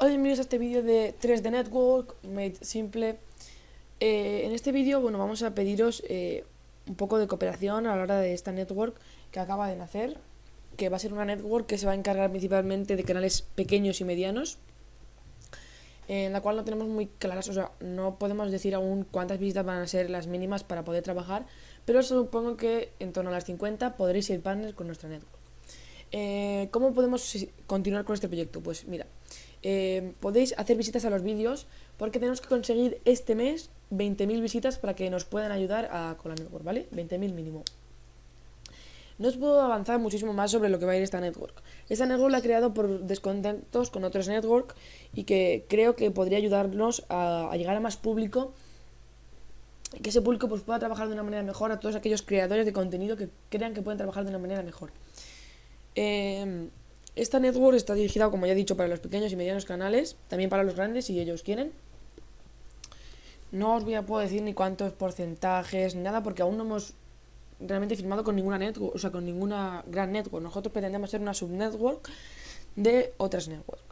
Hola, bienvenidos a este vídeo de 3D Network Made Simple. Eh, en este vídeo, bueno, vamos a pediros eh, un poco de cooperación a la hora de esta network que acaba de nacer, que va a ser una network que se va a encargar principalmente de canales pequeños y medianos, en la cual no tenemos muy claras, o sea, no podemos decir aún cuántas visitas van a ser las mínimas para poder trabajar, pero supongo que en torno a las 50 podréis ir partners con nuestra network. Eh, ¿Cómo podemos continuar con este proyecto? Pues mira, eh, podéis hacer visitas a los vídeos porque tenemos que conseguir este mes 20.000 visitas para que nos puedan ayudar a, con la network, ¿vale? 20.000 mínimo. No os puedo avanzar muchísimo más sobre lo que va a ir esta network. Esta network la he creado por descontentos con otros network y que creo que podría ayudarnos a, llegar a más público que ese público pues, pueda trabajar de una manera mejor a todos aquellos creadores de contenido que crean que pueden trabajar de una manera mejor. Eh, esta network está dirigida, como ya he dicho, para los pequeños y medianos canales, también para los grandes si ellos quieren. No os voy a puedo decir ni cuántos porcentajes, ni nada, porque aún no hemos realmente firmado con ninguna network, o sea, con ninguna gran network. Nosotros pretendemos ser una subnetwork de otras networks.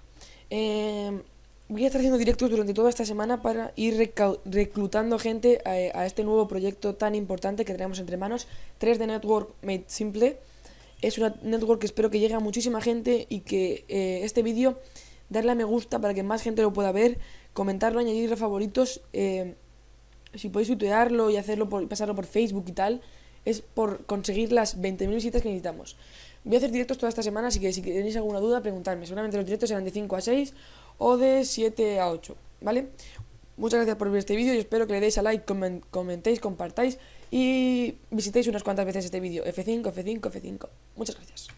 Eh, voy a estar haciendo directos durante toda esta semana para ir reclutando gente a, a, este nuevo proyecto tan importante que tenemos entre manos, 3D Network Made Simple. Es una network que espero que llegue a muchísima gente y que eh, este vídeo darle a me gusta para que más gente lo pueda ver, comentarlo, añadirle favoritos. Eh, si podéis tuitearlo y hacerlo por, pasarlo por Facebook y tal, es por conseguir las 20.000 visitas que necesitamos. Voy a hacer directos toda esta semana, así que si tenéis alguna duda, preguntadme. Seguramente los directos serán de 5 a 6 o de 7 a 8, ¿vale? Muchas gracias por ver este vídeo y espero que le deis a like, comentéis, compartáis y visitéis unas cuantas veces este vídeo. F5, F5, F5. Muchas gracias.